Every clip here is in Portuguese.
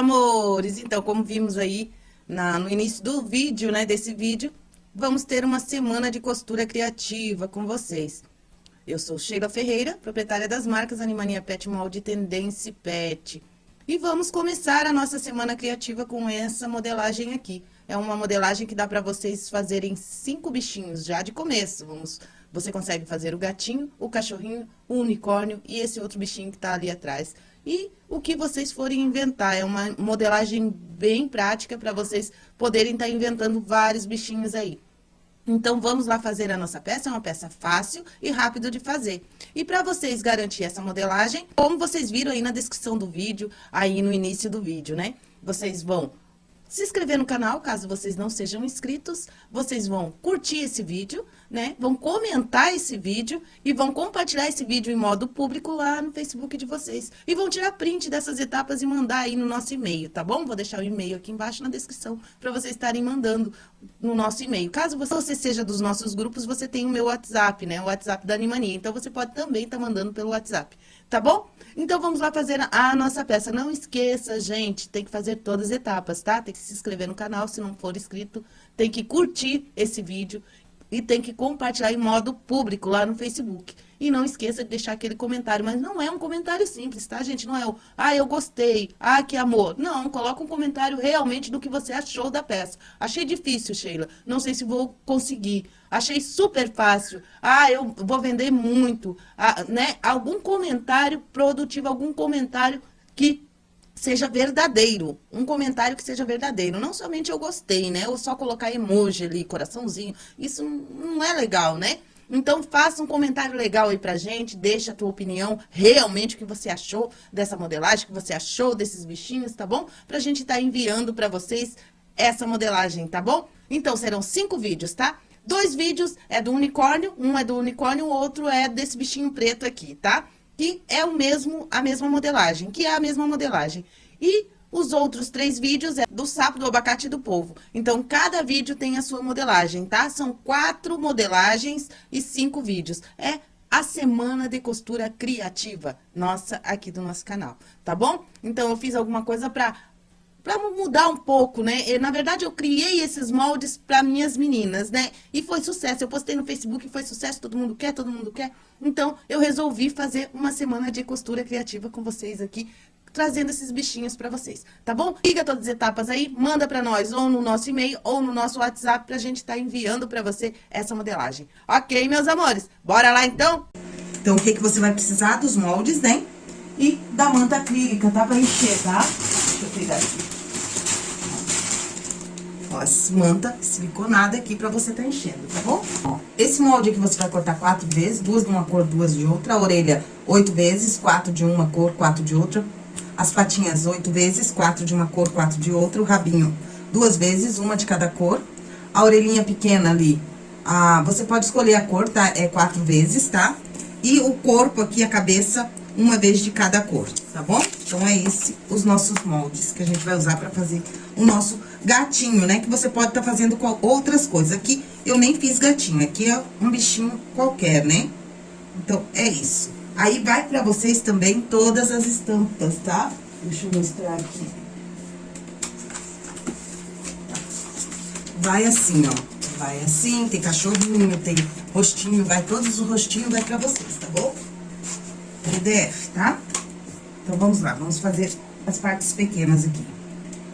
amores! Então, como vimos aí na, no início do vídeo, né, desse vídeo, vamos ter uma semana de costura criativa com vocês. Eu sou Sheila Ferreira, proprietária das marcas Animania Pet Molde Tendência Pet. E vamos começar a nossa semana criativa com essa modelagem aqui. É uma modelagem que dá para vocês fazerem cinco bichinhos já de começo. Vamos, você consegue fazer o gatinho, o cachorrinho, o unicórnio e esse outro bichinho que está ali atrás e o que vocês forem inventar. É uma modelagem bem prática para vocês poderem estar tá inventando vários bichinhos aí. Então, vamos lá fazer a nossa peça, é uma peça fácil e rápido de fazer. E para vocês garantir essa modelagem, como vocês viram aí na descrição do vídeo, aí no início do vídeo, né? Vocês vão se inscrever no canal, caso vocês não sejam inscritos. Vocês vão curtir esse vídeo, né? Vão comentar esse vídeo e vão compartilhar esse vídeo em modo público lá no Facebook de vocês. E vão tirar print dessas etapas e mandar aí no nosso e-mail, tá bom? Vou deixar o e-mail aqui embaixo na descrição para vocês estarem mandando no nosso e-mail. Caso você seja dos nossos grupos, você tem o meu WhatsApp, né? O WhatsApp da Animania. Então, você pode também estar tá mandando pelo WhatsApp, tá bom? Então, vamos lá fazer a nossa peça. Não esqueça, gente, tem que fazer todas as etapas, tá? Tem que se inscrever no canal, se não for inscrito, tem que curtir esse vídeo e tem que compartilhar em modo público lá no Facebook. E não esqueça de deixar aquele comentário, mas não é um comentário simples, tá, gente? Não é o, ah, eu gostei, ah, que amor. Não, coloca um comentário realmente do que você achou da peça. Achei difícil, Sheila, não sei se vou conseguir. Achei super fácil, ah, eu vou vender muito, ah, né? Algum comentário produtivo, algum comentário que seja verdadeiro, um comentário que seja verdadeiro, não somente eu gostei, né, ou só colocar emoji ali, coraçãozinho, isso não é legal, né? Então, faça um comentário legal aí pra gente, deixa a tua opinião, realmente, o que você achou dessa modelagem, o que você achou desses bichinhos, tá bom? Pra gente estar tá enviando pra vocês essa modelagem, tá bom? Então, serão cinco vídeos, tá? Dois vídeos é do unicórnio, um é do unicórnio, o outro é desse bichinho preto aqui, tá? Que é o mesmo, a mesma modelagem, que é a mesma modelagem. E os outros três vídeos é do sapo, do abacate e do polvo. Então, cada vídeo tem a sua modelagem, tá? São quatro modelagens e cinco vídeos. É a semana de costura criativa nossa aqui do nosso canal, tá bom? Então, eu fiz alguma coisa pra, pra mudar um pouco, né? E, na verdade, eu criei esses moldes pra minhas meninas, né? E foi sucesso. Eu postei no Facebook, foi sucesso, todo mundo quer, todo mundo quer. Então, eu resolvi fazer uma semana de costura criativa com vocês aqui, trazendo esses bichinhos para vocês, tá bom? Liga todas as etapas aí, manda para nós ou no nosso e-mail ou no nosso WhatsApp pra gente estar tá enviando para você essa modelagem. Ok, meus amores? Bora lá então? Então, o que que você vai precisar? Dos moldes, né? E da manta acrílica, tá? Pra encher, tá? Deixa eu pegar aqui. Essa manta siliconada aqui pra você tá enchendo, tá bom? Ó, esse molde aqui você vai cortar quatro vezes, duas de uma cor, duas de outra. A orelha, oito vezes, quatro de uma cor, quatro de outra as patinhas oito vezes, quatro de uma cor, quatro de outra, o rabinho duas vezes, uma de cada cor. A orelhinha pequena ali, ah, você pode escolher a cor, tá? É quatro vezes, tá? E o corpo aqui, a cabeça, uma vez de cada cor, tá bom? Então, é esse os nossos moldes que a gente vai usar pra fazer o nosso gatinho, né? Que você pode estar tá fazendo com outras coisas. Aqui, eu nem fiz gatinho, aqui é um bichinho qualquer, né? Então, é isso. Aí, vai pra vocês também todas as estampas, tá? Deixa eu mostrar aqui. Vai assim, ó. Vai assim, tem cachorrinho, tem rostinho, vai todos os rostinhos, vai pra vocês, tá bom? PDF, tá? Então, vamos lá, vamos fazer as partes pequenas aqui,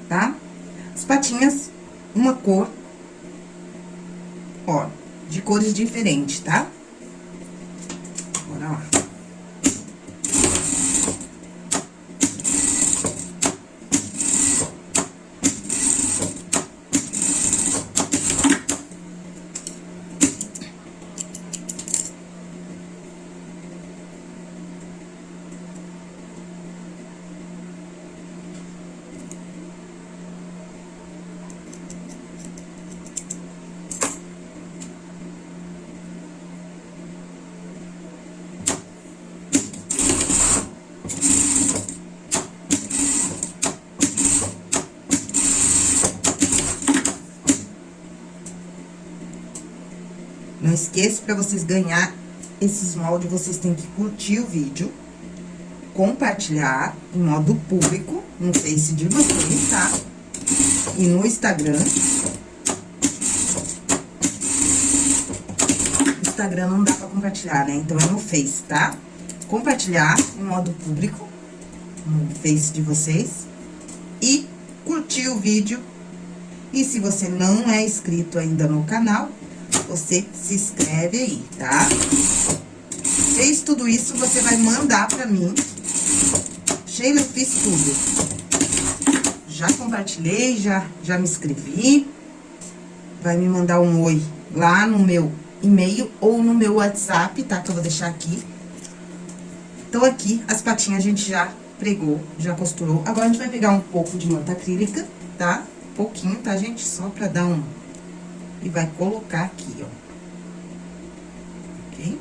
tá? As patinhas, uma cor, ó, de cores diferentes, tá? Bora lá. Esqueça, para vocês ganhar esses moldes, vocês têm que curtir o vídeo, compartilhar em modo público no Face de vocês, tá? E no Instagram. Instagram não dá pra compartilhar, né? Então, é no Face, tá? Compartilhar em modo público no Face de vocês. E curtir o vídeo. E se você não é inscrito ainda no canal, você se inscreve aí, tá? Fez tudo isso, você vai mandar pra mim. Sheila, eu fiz tudo. Já compartilhei, já, já me inscrevi. Vai me mandar um oi lá no meu e-mail ou no meu WhatsApp, tá? Que eu vou deixar aqui. Então, aqui, as patinhas a gente já pregou, já costurou. Agora, a gente vai pegar um pouco de manta acrílica, tá? Pouquinho, tá, gente? Só pra dar um... E vai colocar aqui, ó. Ok?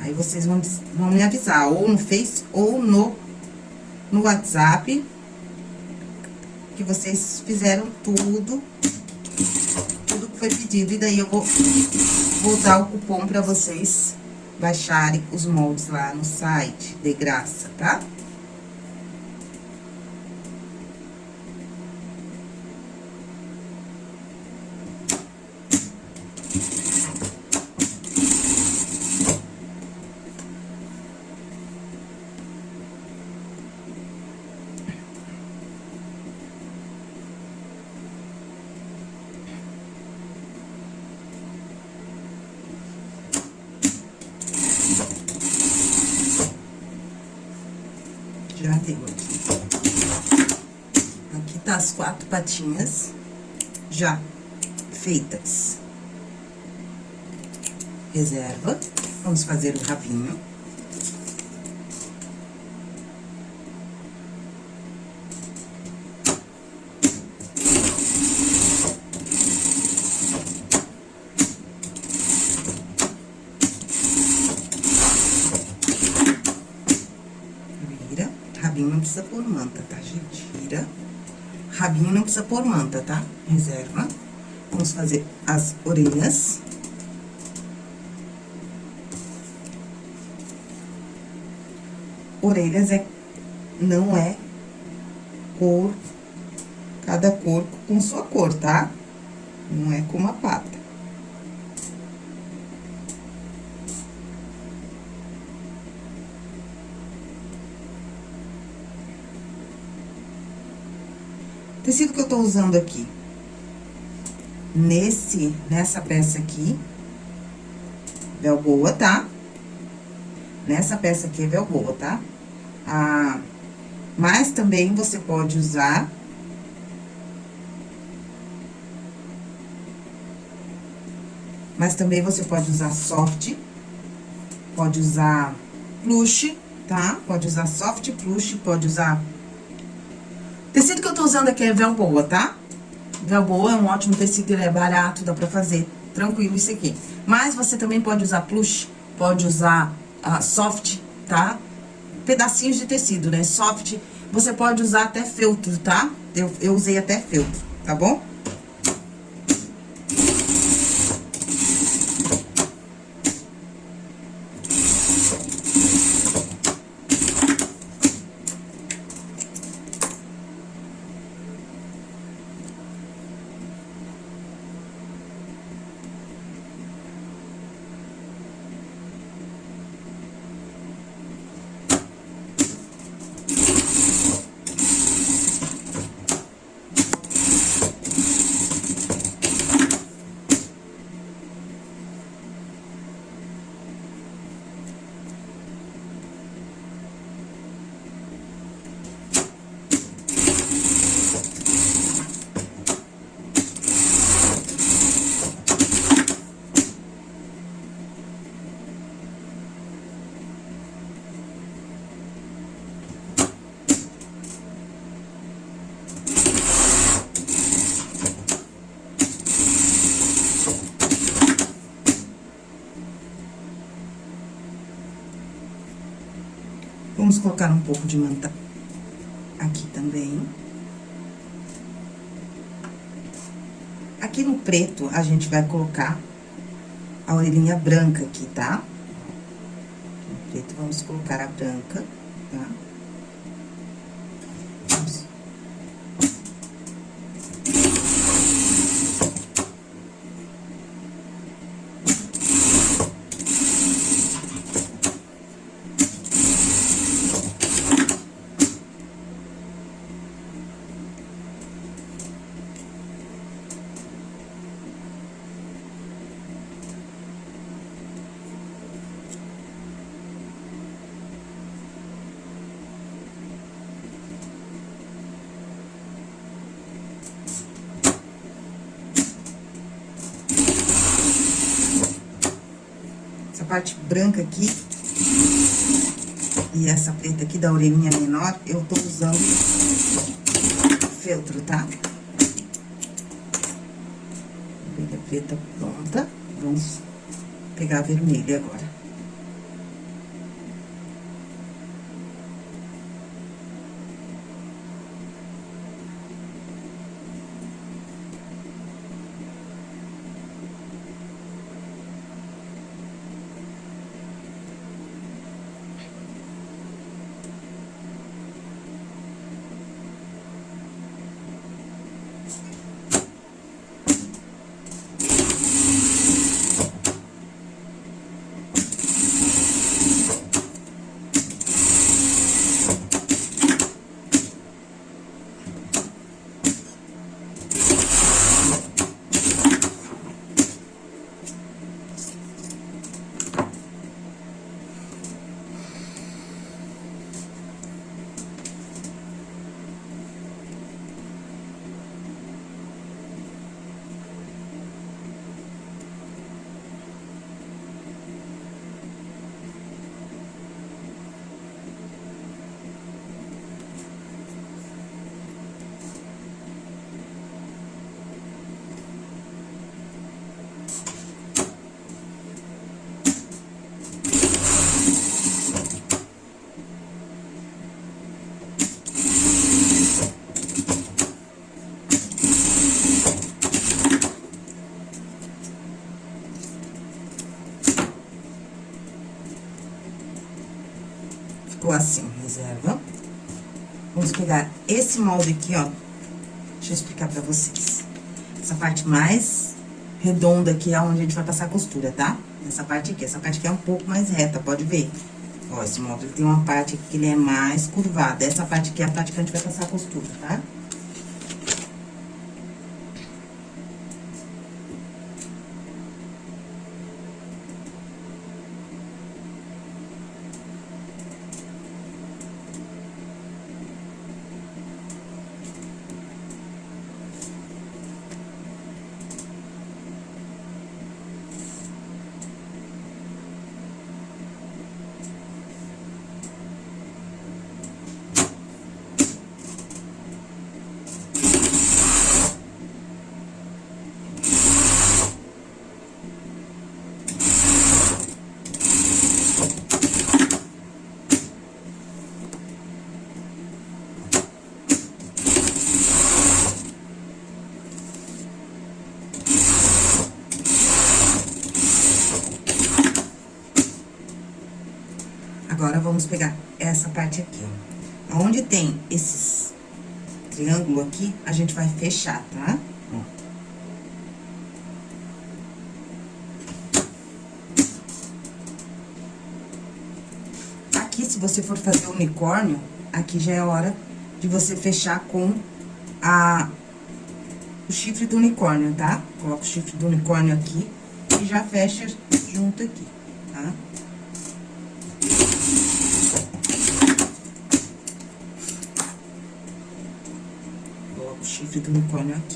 Aí, vocês vão, vão me avisar, ou no Face, ou no, no WhatsApp, que vocês fizeram tudo, tudo que foi pedido. E daí, eu vou, vou dar o cupom pra vocês baixarem os moldes lá no site, de graça, tá? Tá? Já deu aqui. Aqui tá as quatro patinhas já feitas. Reserva. Vamos fazer o rabinho. Vira. Rabinho não precisa pôr manta, tá, gente? Vira. Rabinho não precisa pôr manta, tá? Reserva. Vamos fazer as orelhas. Orelhas é, não é cor, cada cor com sua cor, tá? Não é como a pata. Tecido que eu tô usando aqui, nesse, nessa peça aqui, velboa, tá? Nessa peça aqui é velboa, tá? Ah, mas também você pode usar... Mas também você pode usar soft, pode usar plush, tá? Pode usar soft plush, pode usar Tecido que eu tô usando aqui é Velboa, tá? Velboa é um ótimo tecido, ele é barato, dá pra fazer tranquilo isso aqui. Mas você também pode usar plush, pode usar uh, soft, tá? Pedacinhos de tecido, né? Soft, você pode usar até feltro, tá? Eu, eu usei até feltro, tá bom? Vamos colocar um pouco de manta aqui também. Aqui no preto, a gente vai colocar a orelhinha branca aqui, tá? No preto, vamos colocar a branca, tá? Parte branca aqui e essa preta aqui da orelhinha menor, eu tô usando feltro, tá? Orelha preta pronta, vamos pegar a vermelha agora. ficou assim, reserva. Vamos pegar esse molde aqui, ó. Deixa eu explicar pra vocês. Essa parte mais redonda aqui é onde a gente vai passar a costura, tá? Essa parte aqui, essa parte aqui é um pouco mais reta, pode ver. Ó, esse molde tem uma parte que ele é mais curvada. Essa parte aqui é a parte que a gente vai passar a costura, tá? Tá? Agora, vamos pegar essa parte aqui, ó. Onde tem esses triângulo aqui, a gente vai fechar, tá? Aqui, se você for fazer unicórnio, aqui já é hora de você fechar com a, o chifre do unicórnio, tá? Coloca o chifre do unicórnio aqui e já fecha junto aqui, tá? Do unicórnio aqui. aqui,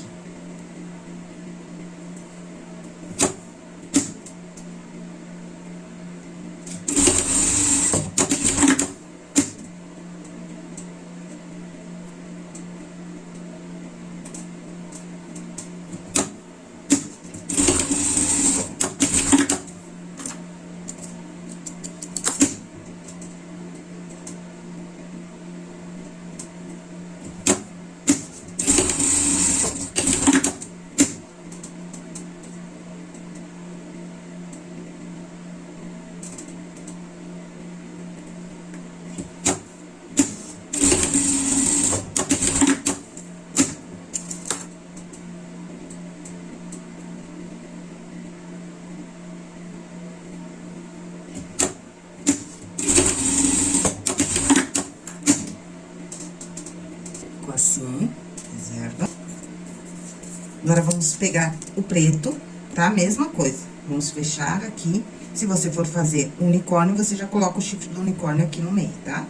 Agora, vamos pegar o preto, tá? Mesma coisa. Vamos fechar aqui. Se você for fazer unicórnio, você já coloca o chifre do unicórnio aqui no meio, tá?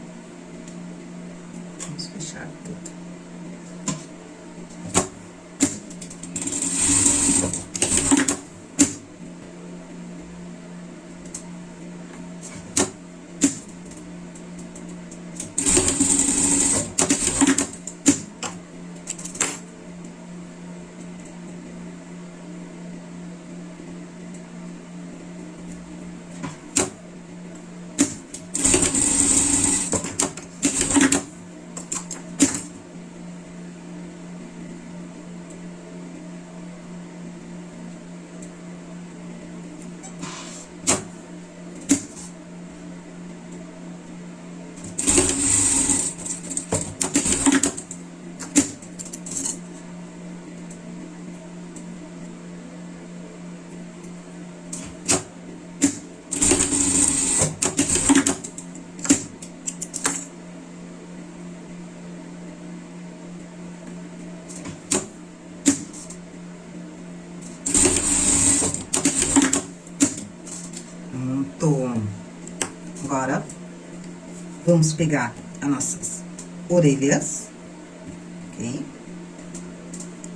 Vamos fechar tudo. Pronto. Agora, vamos pegar as nossas orelhas, ok?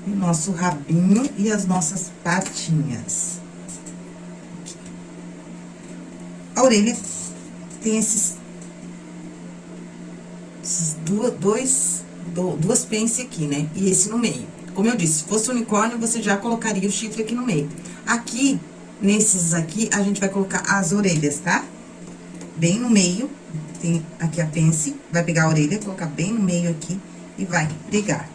O nosso rabinho e as nossas patinhas. A orelha tem esses, esses duas, dois, duas pences aqui, né? E esse no meio. Como eu disse, se fosse unicórnio, você já colocaria o chifre aqui no meio. Aqui, Nesses aqui, a gente vai colocar as orelhas, tá? Bem no meio, tem aqui a pence, vai pegar a orelha, colocar bem no meio aqui e vai pregar.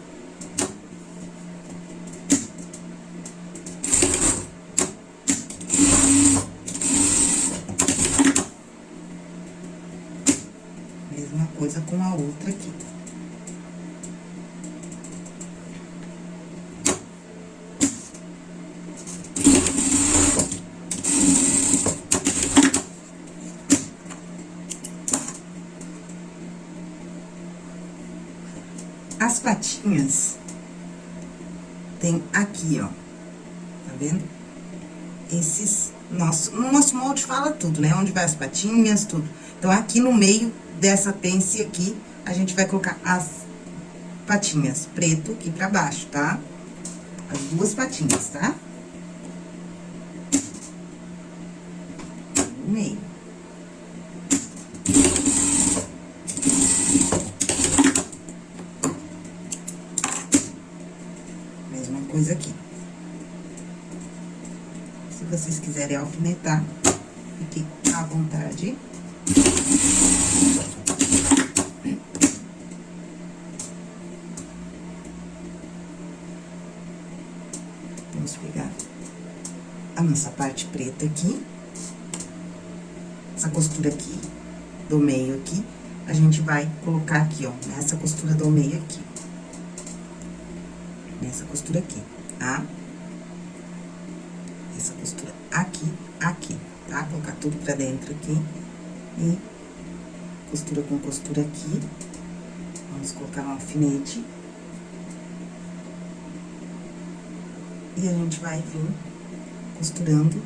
Mesma coisa com a outra aqui. As patinhas tem ó. Tá vendo? Esses, nosso, no nosso molde fala tudo, né? Onde vai as patinhas, tudo. Então, aqui no meio dessa pence aqui, a gente vai colocar as patinhas preto aqui pra baixo, tá? As duas patinhas, tá? No meio. coisa aqui. Se vocês quiserem alfinetar, fique à vontade. Vamos pegar a nossa parte preta aqui. Essa costura aqui, do meio aqui, a gente vai colocar aqui, ó, nessa costura do meio aqui nessa costura aqui, tá? Essa costura aqui, aqui, pra dentro aqui e costura com costura aqui. Vamos colocar um alfinete. E a gente vai vir costurando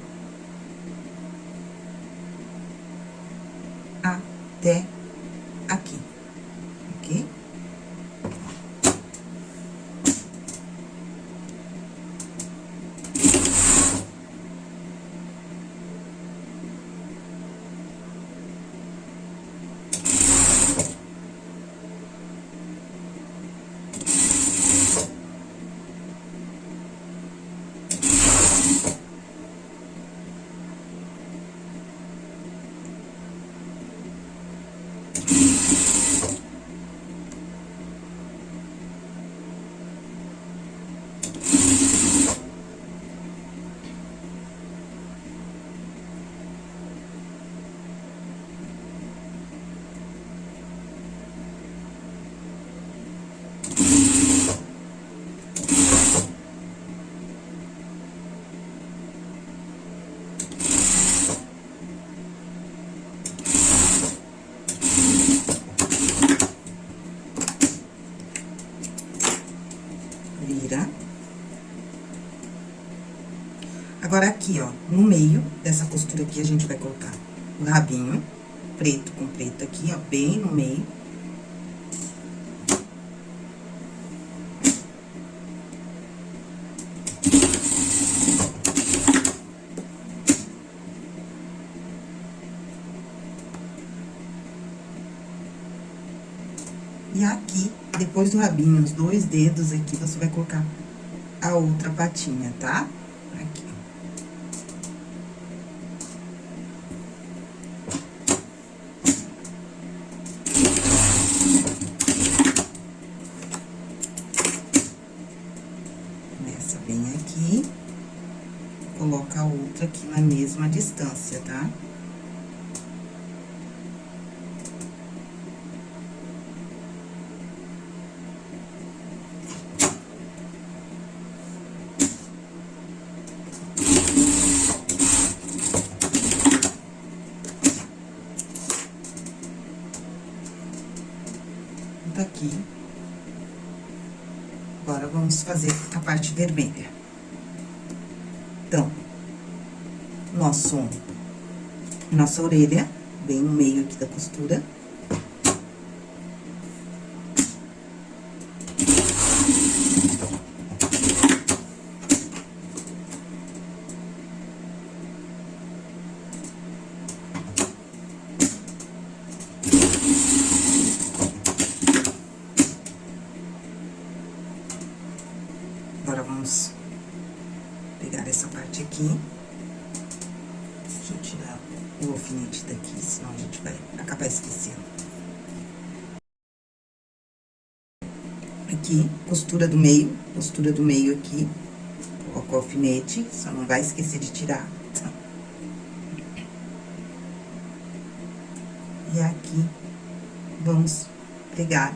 até no meio dessa costura aqui, a gente vai colocar o rabinho preto com preto aqui, ó, bem no meio. E aqui, depois do rabinho, os dois dedos aqui, você vai colocar a outra patinha, tá? Aqui, ó. Bem aqui, coloca a outra aqui na mesma distância, tá? Tá aqui. Agora, vamos fazer a parte vermelha. Então, nosso, nossa orelha, bem no meio aqui da costura. Agora, vamos pegar essa parte aqui. Deixa eu tirar o alfinete daqui, senão a gente vai acabar esquecendo. Aqui, costura do meio, costura do meio aqui. Coloca o alfinete, só não vai esquecer de tirar. E aqui, vamos pegar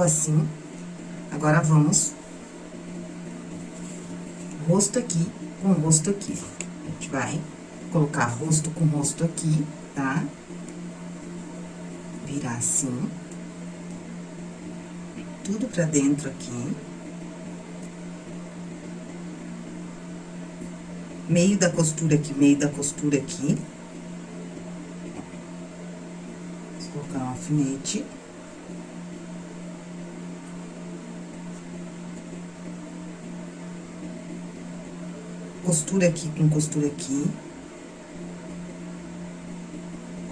Ficou assim. Agora, vamos rosto aqui com rosto aqui. A gente vai colocar rosto com rosto aqui, tá? Virar assim. Tudo pra dentro aqui. Meio da costura aqui, meio da costura aqui. Vou colocar um alfinete. Costura aqui com costura aqui.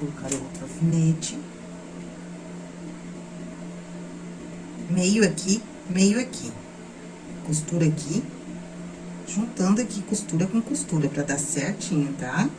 Colocar outro alfinete. Meio aqui, meio aqui. Costura aqui. Juntando aqui costura com costura, pra dar certinho, tá?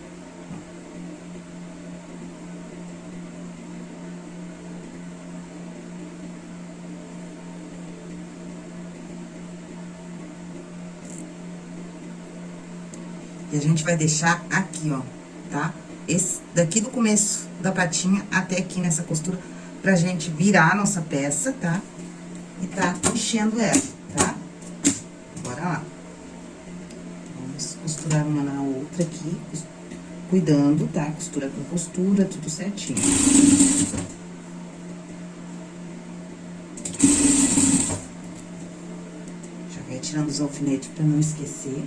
E a gente vai deixar aqui, ó, tá? Esse, daqui do começo da patinha até aqui nessa costura, pra gente virar a nossa peça, tá? E tá enchendo ela, tá? Bora lá. Vamos costurar uma na outra aqui, cuidando, tá? Costura com costura, tudo certinho. Já vai tirando os alfinetes pra não esquecer.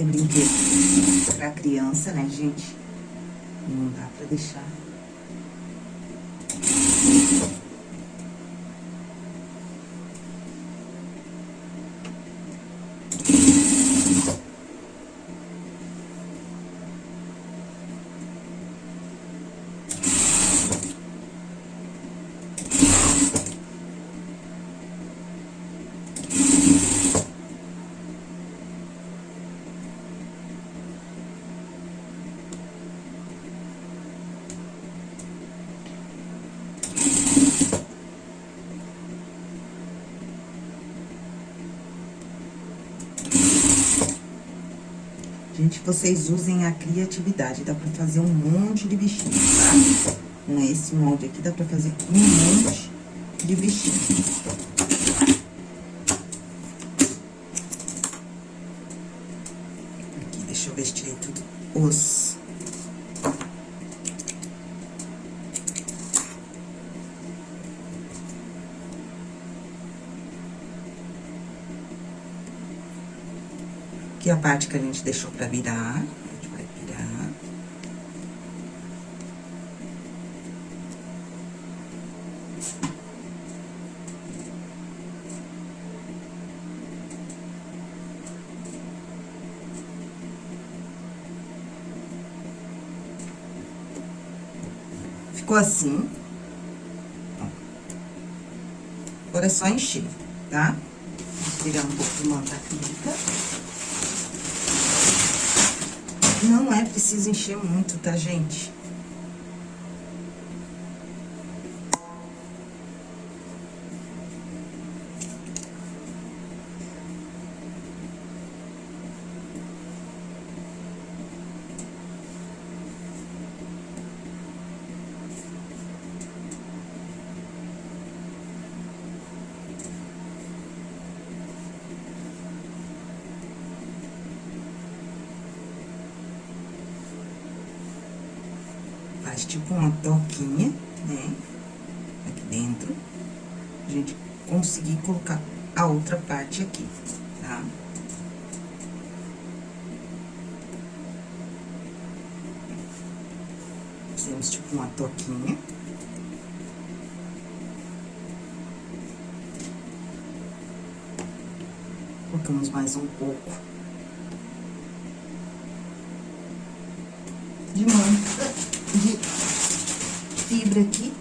É brinquedo pra criança, né, gente? Não dá pra deixar. Gente, vocês usem a criatividade, dá pra fazer um monte de bichinho, tá? Esse molde aqui, dá pra fazer um monte de bichinho. Aqui, deixa eu ver se tirei tudo. Os... A parte que a gente deixou pra virar, a gente vai virar. Ficou assim. Agora é só encher, tá? Vou pegar um pouco de manta acrílica. Não é preciso encher muito, tá, gente? Tipo uma toquinha, né? Aqui dentro. A gente conseguir colocar a outra parte aqui, tá? Fizemos tipo uma toquinha. Colocamos mais um pouco de manta de fibra aqui.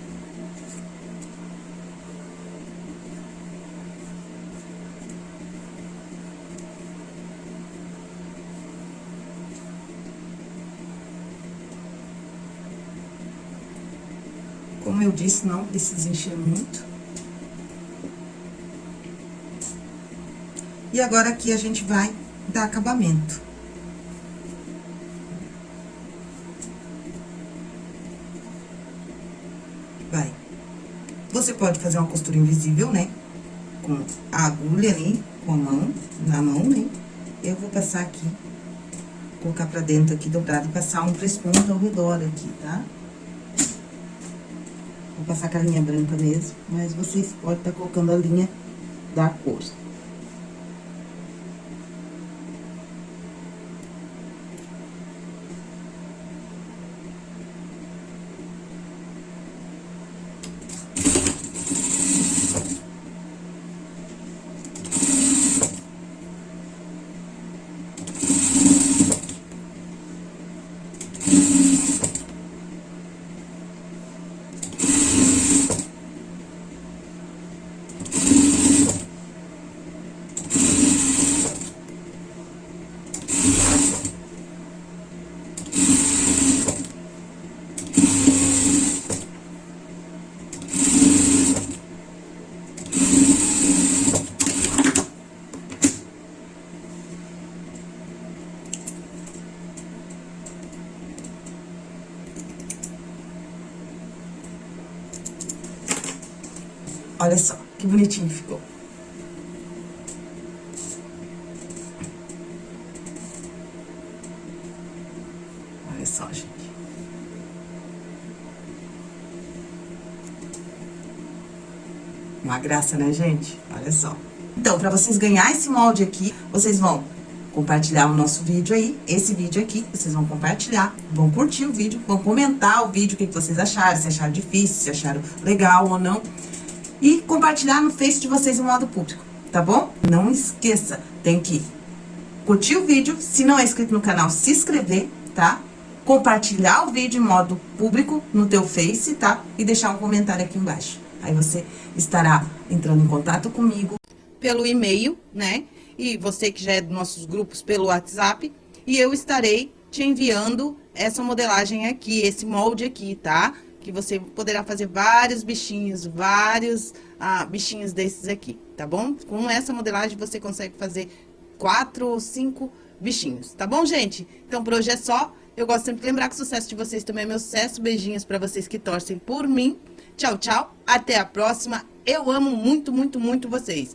Como eu disse, não precisa encher muito. E agora aqui a gente vai dar acabamento. Vai. Você pode fazer uma costura invisível, né? Com a agulha ali, com a mão, na mão, né? Eu vou passar aqui, colocar pra dentro aqui dobrado e passar um três pontos ao redor aqui, tá? Passar com a linha branca mesmo, mas vocês podem estar tá colocando a linha da cor. Olha só, que bonitinho ficou. Olha só, gente. Uma graça, né, gente? Olha só. Então, pra vocês ganharem esse molde aqui, vocês vão compartilhar o nosso vídeo aí, esse vídeo aqui, vocês vão compartilhar, vão curtir o vídeo, vão comentar o vídeo, o que vocês acharam, se acharam difícil, se acharam legal ou não e compartilhar no Face de vocês em modo público, tá bom? Não esqueça, tem que curtir o vídeo, se não é inscrito no canal, se inscrever, tá? Compartilhar o vídeo em modo público no teu Face, tá? E deixar um comentário aqui embaixo. Aí você estará entrando em contato comigo. Pelo e-mail, né? E você que já é dos nossos grupos pelo WhatsApp. E eu estarei te enviando essa modelagem aqui, esse molde aqui, tá? Que você poderá fazer vários bichinhos, vários ah, bichinhos desses aqui, tá bom? Com essa modelagem você consegue fazer quatro ou cinco bichinhos, tá bom, gente? Então, por hoje é só. Eu gosto sempre de lembrar que o sucesso de vocês também é meu sucesso. Beijinhos pra vocês que torcem por mim. Tchau, tchau. Até a próxima. Eu amo muito, muito, muito vocês.